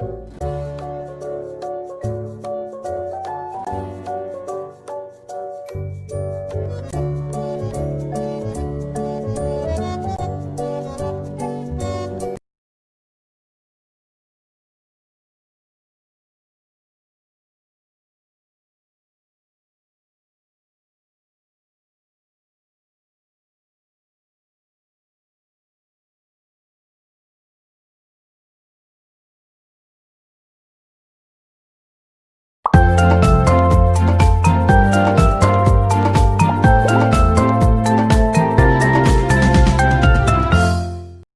you